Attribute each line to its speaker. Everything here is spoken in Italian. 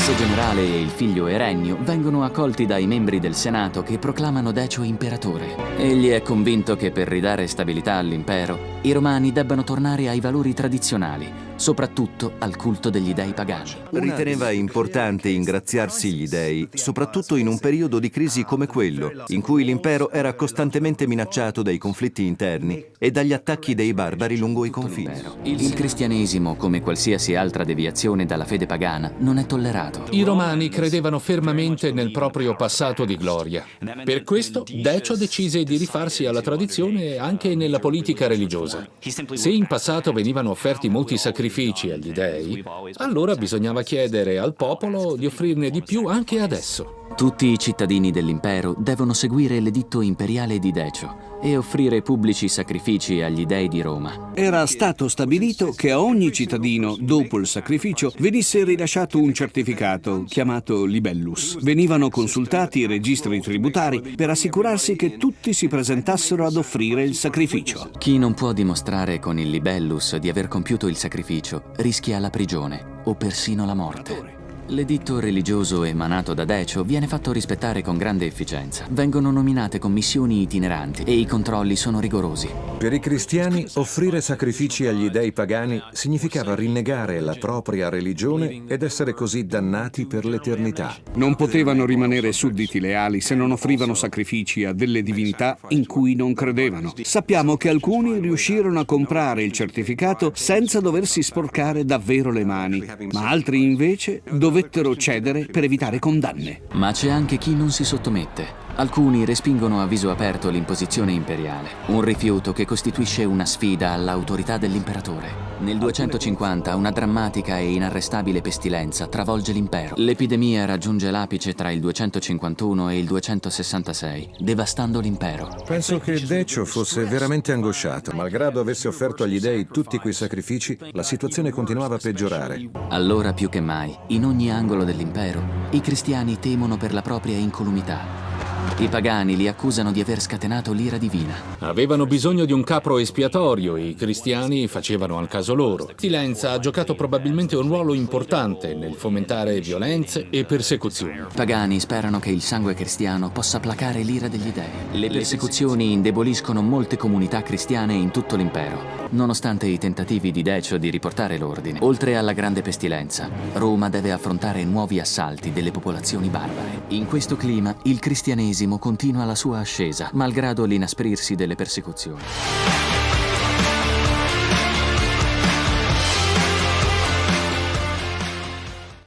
Speaker 1: L'ex generale e il figlio Erennio vengono accolti dai membri del Senato che proclamano Decio imperatore. Egli è convinto che per ridare stabilità all'impero, i romani debbano tornare ai valori tradizionali, soprattutto al culto degli dei pagani.
Speaker 2: Riteneva importante ingraziarsi gli dei, soprattutto in un periodo di crisi come quello, in cui l'impero era costantemente minacciato dai conflitti interni e dagli attacchi dei barbari lungo i confini.
Speaker 1: Il cristianesimo, come qualsiasi altra deviazione dalla fede pagana, non è tollerato.
Speaker 3: I romani credevano fermamente nel proprio passato di gloria. Per questo Decio decise di rifarsi alla tradizione anche nella politica religiosa. Se in passato venivano offerti molti sacrifici sacrifici agli dei, allora bisognava chiedere al popolo di offrirne di più anche adesso.
Speaker 1: Tutti i cittadini dell'impero devono seguire l'editto imperiale di Decio e offrire pubblici sacrifici agli dei di Roma.
Speaker 4: Era stato stabilito che a ogni cittadino, dopo il sacrificio, venisse rilasciato un certificato chiamato libellus. Venivano consultati i registri tributari per assicurarsi che tutti si presentassero ad offrire il sacrificio.
Speaker 1: Chi non può dimostrare con il libellus di aver compiuto il sacrificio rischia la prigione o persino la morte. L'editto religioso emanato da Decio viene fatto rispettare con grande efficienza. Vengono nominate commissioni itineranti e i controlli sono rigorosi.
Speaker 5: Per i cristiani, offrire sacrifici agli dei pagani significava rinnegare la propria religione ed essere così dannati per l'eternità.
Speaker 4: Non potevano rimanere sudditi leali se non offrivano sacrifici a delle divinità in cui non credevano. Sappiamo che alcuni riuscirono a comprare il certificato senza doversi sporcare davvero le mani, ma altri invece dovettero dovettero cedere per evitare condanne.
Speaker 1: Ma c'è anche chi non si sottomette. Alcuni respingono a viso aperto l'imposizione imperiale, un rifiuto che costituisce una sfida all'autorità dell'imperatore. Nel 250 una drammatica e inarrestabile pestilenza travolge l'impero. L'epidemia raggiunge l'apice tra il 251 e il 266, devastando l'impero.
Speaker 5: Penso che Decio fosse veramente angosciato. Malgrado avesse offerto agli dei tutti quei sacrifici, la situazione continuava a peggiorare.
Speaker 1: Allora più che mai, in ogni angolo dell'impero, i cristiani temono per la propria incolumità. I pagani li accusano di aver scatenato l'ira divina.
Speaker 3: Avevano bisogno di un capro espiatorio, i cristiani facevano al caso loro. Silenza ha giocato probabilmente un ruolo importante nel fomentare violenze e persecuzioni.
Speaker 1: I pagani sperano che il sangue cristiano possa placare l'ira degli dei. Le persecuzioni indeboliscono molte comunità cristiane in tutto l'impero, nonostante i tentativi di Decio di riportare l'ordine. Oltre alla grande pestilenza, Roma deve affrontare nuovi assalti delle popolazioni barbare. In questo clima, il cristianesimo continua la sua ascesa, malgrado l'inasprirsi delle persecuzioni.